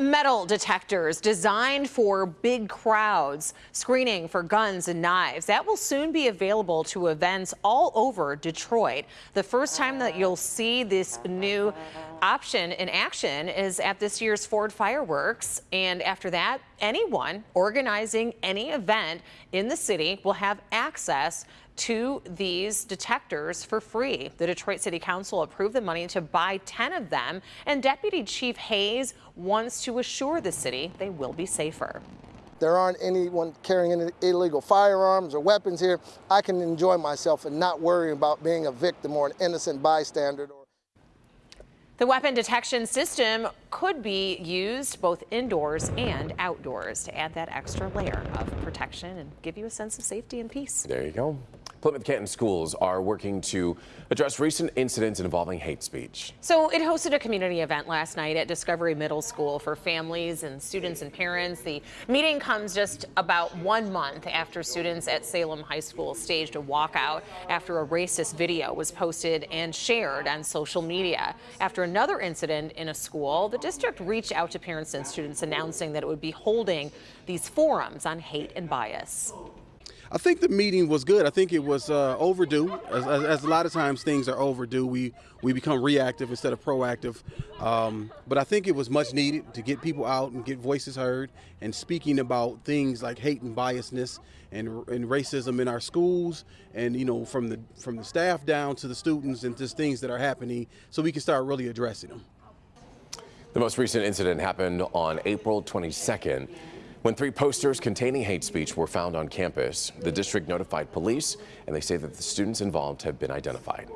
Metal detectors designed for big crowds, screening for guns and knives. That will soon be available to events all over Detroit. The first time that you'll see this new option in action is at this year's Ford Fireworks. And after that, anyone organizing any event in the city will have access to these detectors for free. The Detroit City Council approved the money to buy 10 of them, and Deputy Chief Hayes wants to assure the city they will be safer. There aren't anyone carrying any illegal firearms or weapons here. I can enjoy myself and not worry about being a victim or an innocent bystander. The weapon detection system could be used both indoors and outdoors to add that extra layer of protection and give you a sense of safety and peace. There you go. Plymouth Canton schools are working to address recent incidents involving hate speech. So it hosted a community event last night at Discovery Middle School for families and students and parents. The meeting comes just about one month after students at Salem High School staged a walkout after a racist video was posted and shared on social media. After another incident in a school, the district reached out to parents and students announcing that it would be holding these forums on hate and bias. I think the meeting was good. I think it was uh, overdue. As, as, as, a lot of times things are overdue, we we become reactive instead of proactive. Um, but I think it was much needed to get people out and get voices heard and speaking about things like hate and biasness and, and racism in our schools and you know from the from the staff down to the students and just things that are happening, so we can start really addressing them. The most recent incident happened on April 22nd. When three posters containing hate speech were found on campus, the district notified police and they say that the students involved have been identified.